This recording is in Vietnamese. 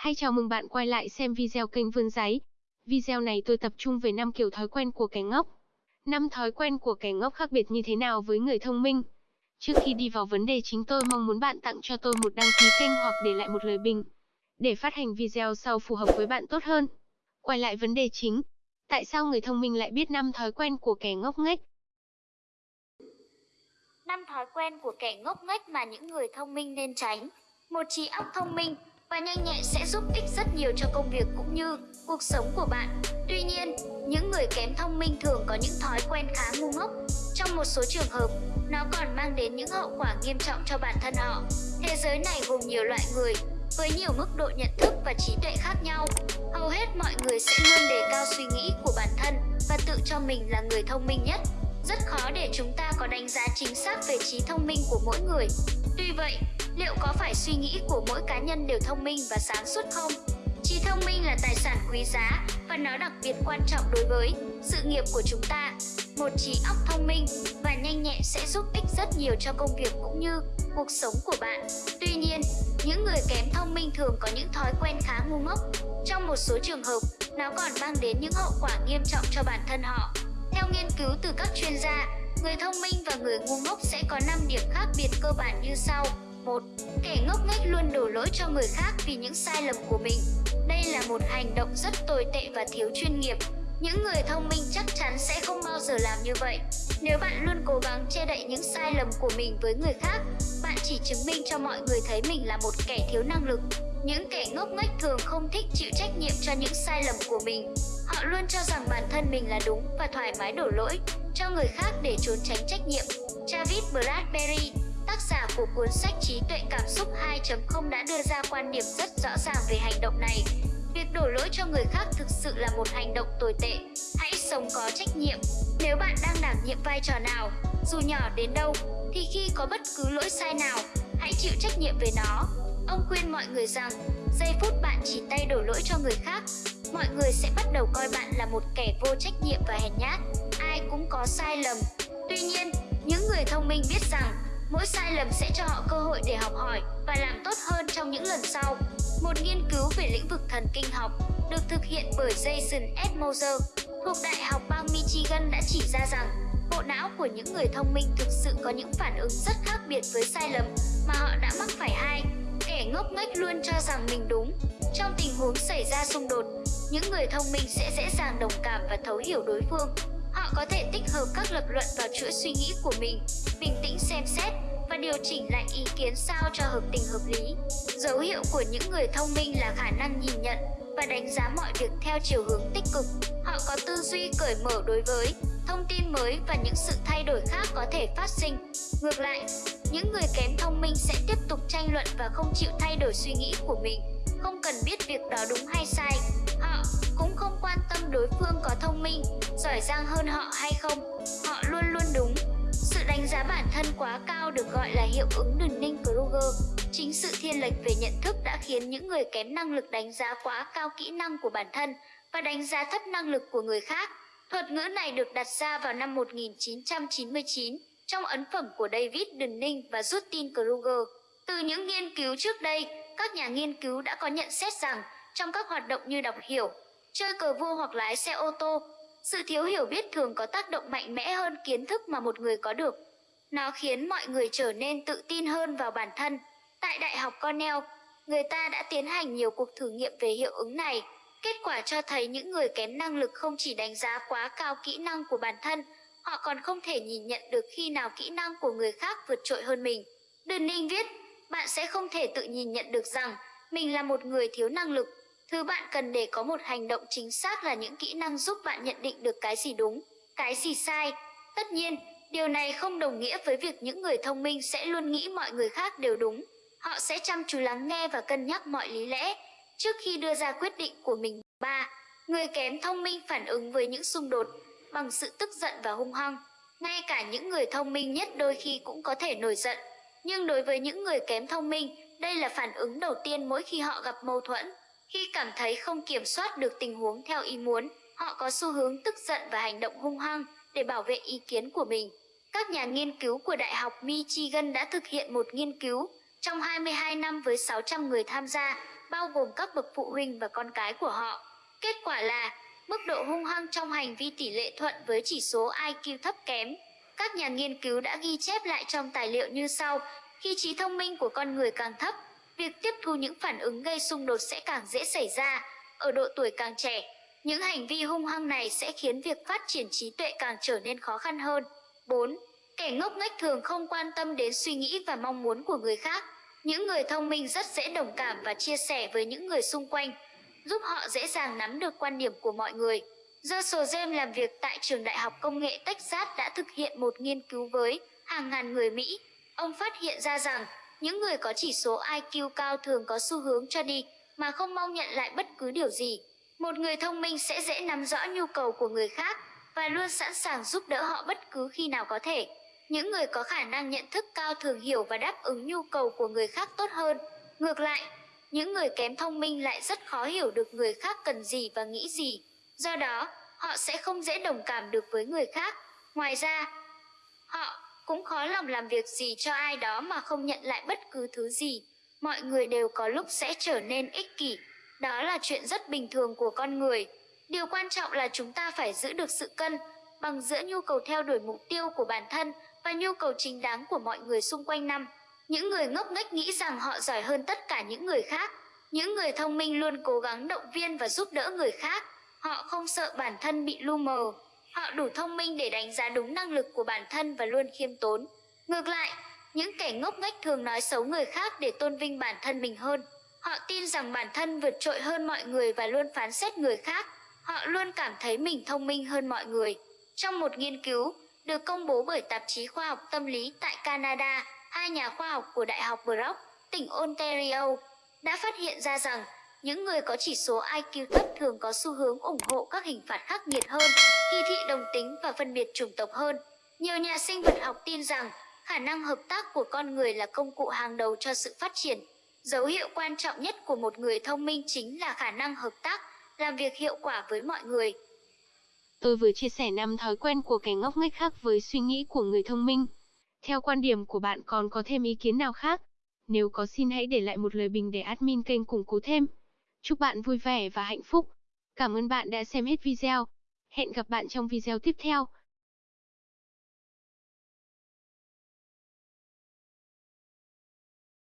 Hay chào mừng bạn quay lại xem video kênh Vươn Giấy. Video này tôi tập trung về 5 kiểu thói quen của kẻ ngốc. 5 thói quen của kẻ ngốc khác biệt như thế nào với người thông minh? Trước khi đi vào vấn đề chính tôi mong muốn bạn tặng cho tôi một đăng ký kênh hoặc để lại một lời bình để phát hành video sau phù hợp với bạn tốt hơn. Quay lại vấn đề chính. Tại sao người thông minh lại biết 5 thói quen của kẻ ngốc nghếch? 5 thói quen của kẻ ngốc nghếch mà những người thông minh nên tránh. Một trí óc thông minh và nhanh nhẹn sẽ giúp ích rất nhiều cho công việc cũng như cuộc sống của bạn. Tuy nhiên, những người kém thông minh thường có những thói quen khá ngu ngốc. Trong một số trường hợp, nó còn mang đến những hậu quả nghiêm trọng cho bản thân họ. Thế giới này gồm nhiều loại người, với nhiều mức độ nhận thức và trí tuệ khác nhau. Hầu hết mọi người sẽ luôn đề cao suy nghĩ của bản thân và tự cho mình là người thông minh nhất. Rất khó để chúng ta có đánh giá chính xác về trí thông minh của mỗi người. Tuy vậy, liệu có phải suy nghĩ của mỗi cá nhân đều thông minh và sáng suốt không? Trí thông minh là tài sản quý giá và nó đặc biệt quan trọng đối với sự nghiệp của chúng ta. Một trí óc thông minh và nhanh nhẹn sẽ giúp ích rất nhiều cho công việc cũng như cuộc sống của bạn. Tuy nhiên, những người kém thông minh thường có những thói quen khá ngu ngốc. Trong một số trường hợp, nó còn mang đến những hậu quả nghiêm trọng cho bản thân họ. Theo nghiên cứu từ các chuyên gia, người thông minh và người ngu ngốc sẽ có 5 điểm khác biệt cơ bản như sau. 1. Kẻ ngốc nghếch luôn đổ lỗi cho người khác vì những sai lầm của mình. Đây là một hành động rất tồi tệ và thiếu chuyên nghiệp. Những người thông minh chắc chắn sẽ không bao giờ làm như vậy. Nếu bạn luôn cố gắng che đậy những sai lầm của mình với người khác, bạn chỉ chứng minh cho mọi người thấy mình là một kẻ thiếu năng lực. Những kẻ ngốc nghếch thường không thích chịu trách nhiệm cho những sai lầm của mình. Họ luôn cho rằng bản thân mình là đúng và thoải mái đổ lỗi cho người khác để trốn tránh trách nhiệm. Travis Bradbury, tác giả của cuốn sách Trí tuệ cảm xúc 2.0 đã đưa ra quan điểm rất rõ ràng về hành động này. Việc đổ lỗi cho người khác thực sự là một hành động tồi tệ. Hãy sống có trách nhiệm. Nếu bạn đang đảm nhiệm vai trò nào, dù nhỏ đến đâu, thì khi có bất cứ lỗi sai nào, hãy chịu trách nhiệm về nó. Ông khuyên mọi người rằng, giây phút bạn chỉ tay đổ lỗi cho người khác, mọi người sẽ bắt đầu coi bạn là một kẻ vô trách nhiệm và hèn nhát. Ai cũng có sai lầm. Tuy nhiên, những người thông minh biết rằng mỗi sai lầm sẽ cho họ cơ hội để học hỏi và làm tốt hơn trong những lần sau. Một nghiên cứu về lĩnh vực thần kinh học được thực hiện bởi Jason S. Moser thuộc Đại học bang Michigan đã chỉ ra rằng bộ não của những người thông minh thực sự có những phản ứng rất khác biệt với sai lầm mà họ đã mắc phải hai. Kẻ ngốc nghếch luôn cho rằng mình đúng. Trong tình huống xảy ra xung đột, những người thông minh sẽ dễ dàng đồng cảm và thấu hiểu đối phương. Có thể tích hợp các lập luận vào chuỗi suy nghĩ của mình, bình tĩnh xem xét và điều chỉnh lại ý kiến sao cho hợp tình hợp lý. Dấu hiệu của những người thông minh là khả năng nhìn nhận và đánh giá mọi việc theo chiều hướng tích cực. Họ có tư duy cởi mở đối với thông tin mới và những sự thay đổi khác có thể phát sinh. Ngược lại, những người kém thông minh sẽ tiếp tục tranh luận và không chịu thay đổi suy nghĩ của mình, không cần biết việc đó đúng hay sai. Họ cũng không quan tâm đối phương có thông minh, giỏi giang hơn họ hay không. Họ luôn luôn đúng. Sự đánh giá bản thân quá cao được gọi là hiệu ứng Dunning-Kruger. Chính sự thiên lệch về nhận thức đã khiến những người kém năng lực đánh giá quá cao kỹ năng của bản thân và đánh giá thấp năng lực của người khác. Thuật ngữ này được đặt ra vào năm 1999 trong ấn phẩm của David Dunning và Justin Kruger. Từ những nghiên cứu trước đây, các nhà nghiên cứu đã có nhận xét rằng trong các hoạt động như đọc hiểu, chơi cờ vua hoặc lái xe ô tô, sự thiếu hiểu biết thường có tác động mạnh mẽ hơn kiến thức mà một người có được. Nó khiến mọi người trở nên tự tin hơn vào bản thân. Tại Đại học Cornell, người ta đã tiến hành nhiều cuộc thử nghiệm về hiệu ứng này. Kết quả cho thấy những người kém năng lực không chỉ đánh giá quá cao kỹ năng của bản thân, họ còn không thể nhìn nhận được khi nào kỹ năng của người khác vượt trội hơn mình. Đơn Ninh viết, bạn sẽ không thể tự nhìn nhận được rằng mình là một người thiếu năng lực. Thứ bạn cần để có một hành động chính xác là những kỹ năng giúp bạn nhận định được cái gì đúng, cái gì sai. Tất nhiên, điều này không đồng nghĩa với việc những người thông minh sẽ luôn nghĩ mọi người khác đều đúng. Họ sẽ chăm chú lắng nghe và cân nhắc mọi lý lẽ trước khi đưa ra quyết định của mình. 3. Người kém thông minh phản ứng với những xung đột bằng sự tức giận và hung hăng. Ngay cả những người thông minh nhất đôi khi cũng có thể nổi giận. Nhưng đối với những người kém thông minh, đây là phản ứng đầu tiên mỗi khi họ gặp mâu thuẫn. Khi cảm thấy không kiểm soát được tình huống theo ý muốn, họ có xu hướng tức giận và hành động hung hăng để bảo vệ ý kiến của mình. Các nhà nghiên cứu của Đại học Michigan đã thực hiện một nghiên cứu trong 22 năm với 600 người tham gia. bao gồm các bậc phụ huynh và con cái của họ. Kết quả là, mức độ hung hăng trong hành vi tỷ lệ thuận với chỉ số IQ thấp kém. Các nhà nghiên cứu đã ghi chép lại trong tài liệu như sau, khi trí thông minh của con người càng thấp, việc tiếp thu những phản ứng gây xung đột sẽ càng dễ xảy ra. Ở độ tuổi càng trẻ, những hành vi hung hăng này sẽ khiến việc phát triển trí tuệ càng trở nên khó khăn hơn. 4. Kẻ ngốc nghếch thường không quan tâm đến suy nghĩ và mong muốn của người khác. Những người thông minh rất dễ đồng cảm và chia sẻ với những người xung quanh, giúp họ dễ dàng nắm được quan điểm của mọi người. Russell James làm việc tại trường đại học công nghệ Texas đã thực hiện một nghiên cứu với hàng ngàn người Mỹ. Ông phát hiện ra rằng những người có chỉ số IQ cao thường có xu hướng cho đi mà không mong nhận lại bất cứ điều gì. Một người thông minh sẽ dễ nắm rõ nhu cầu của người khác và luôn sẵn sàng giúp đỡ họ bất cứ khi nào có thể. Những người có khả năng nhận thức cao thường hiểu và đáp ứng nhu cầu của người khác tốt hơn. Ngược lại, những người kém thông minh lại rất khó hiểu được người khác cần gì và nghĩ gì. Do đó, họ sẽ không dễ đồng cảm được với người khác. Ngoài ra, họ cũng khó lòng làm việc gì cho ai đó mà không nhận lại bất cứ thứ gì. Mọi người đều có lúc sẽ trở nên ích kỷ. Đó là chuyện rất bình thường của con người. Điều quan trọng là chúng ta phải giữ được sự cân bằng giữa nhu cầu theo đuổi mục tiêu của bản thân và nhu cầu chính đáng của mọi người xung quanh năm. Những người ngốc nghếch nghĩ rằng họ giỏi hơn tất cả những người khác. Những người thông minh luôn cố gắng động viên và giúp đỡ người khác. Họ không sợ bản thân bị lu mờ. Họ đủ thông minh để đánh giá đúng năng lực của bản thân và luôn khiêm tốn. Ngược lại, những kẻ ngốc nghếch thường nói xấu người khác để tôn vinh bản thân mình hơn. Họ tin rằng bản thân vượt trội hơn mọi người và luôn phán xét người khác. Họ luôn cảm thấy mình thông minh hơn mọi người. Trong một nghiên cứu được công bố bởi tạp chí khoa học tâm lý tại Canada, hai nhà khoa học của Đại học Brock, tỉnh Ontario, đã phát hiện ra rằng những người có chỉ số IQ thấp thường có xu hướng ủng hộ các hình phạt khắc nghiệt hơn, kỳ thị đồng tính và phân biệt chủng tộc hơn. Nhiều nhà sinh vật học tin rằng khả năng hợp tác của con người là công cụ hàng đầu cho sự phát triển. Dấu hiệu quan trọng nhất của một người thông minh chính là khả năng hợp tác, làm việc hiệu quả với mọi người. Tôi vừa chia sẻ năm thói quen của kẻ ngốc nghếch khác với suy nghĩ của người thông minh. Theo quan điểm của bạn còn có thêm ý kiến nào khác? Nếu có xin hãy để lại một lời bình để admin kênh củng cố thêm. Chúc bạn vui vẻ và hạnh phúc. Cảm ơn bạn đã xem hết video. Hẹn gặp bạn trong video tiếp theo.